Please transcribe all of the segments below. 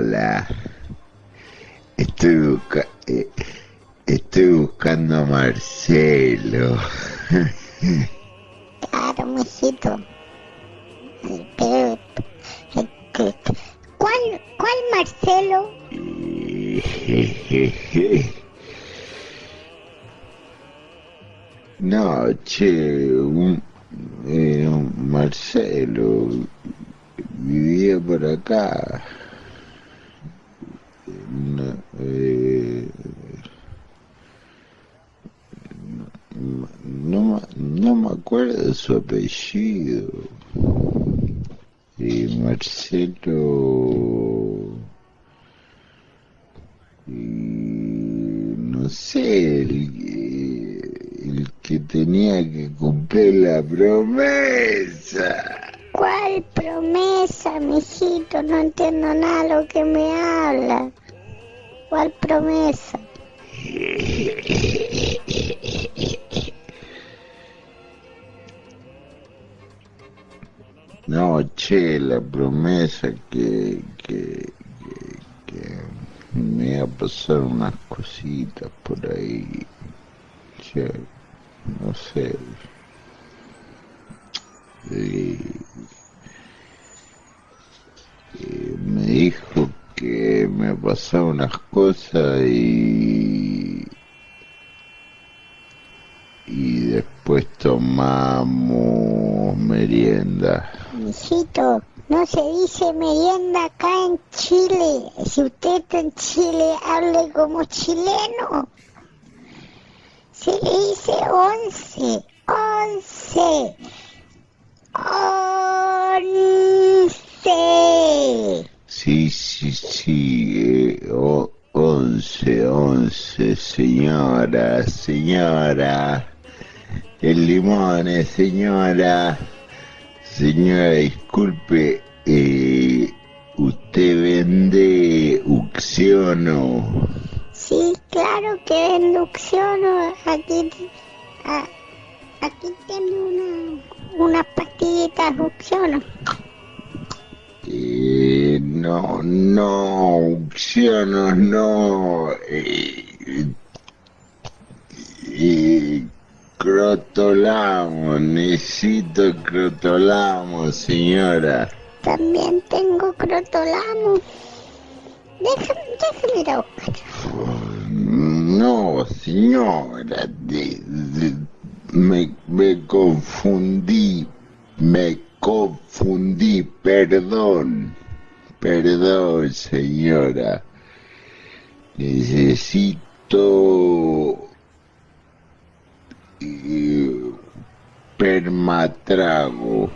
Hola. Estoy, busca eh, estoy buscando a Marcelo. Claro, mijito. Pero, ¿cuál, cuál Marcelo? No, che, un, eh, un Marcelo vivía por acá. No, eh, no, no, de su apellido. Y Marcelo... Y no sé, el, el que tenía que cumplir la promesa. ¿Cuál promesa, mijito? No entiendo nada de lo que me habla. ¿Cuál promesa? No, che, la promesa que, que, que, que me iba a pasar unas cositas por ahí. Che, no sé. Y, y me dijo que me pasaba unas cosas y y después tomamos merienda. Mijito, no se dice merienda acá en Chile. Si usted está en Chile, hable como chileno. Se le dice once, once, once. Sí, sí, sí, eh, once, once, señora, señora. El limón, señora. Señora, disculpe, eh, ¿usted vende Uxiono? Sí, claro que inducciono. Aquí, a- aquí tiene una, unas pastillitas inducciono. Eh, no, no, Uxiono, no. Eh, eh, crotolamo, necesito crotolamo, señora. También tengo crotolamo. Déjame, déjame ir a buscar. No, señora, de- de- me, me confundí, me confundí, perdón, perdón, señora. Necesito permatrago.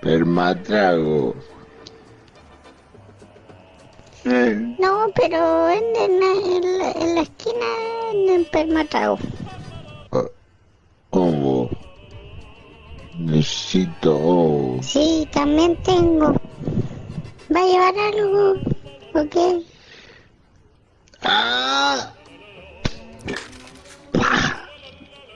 Permatrago. Eh, No, pero venden en la, en la esquina venden permatrago. ¿Cómo? Necesito... oh, Sí, también tengo. ¿Va a llevar algo? ¿Ok? ¡Ah!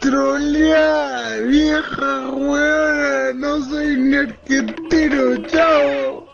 ¡Trolea! ¡Vieja hueona! ¡No soy un arquetero! ¡Chao!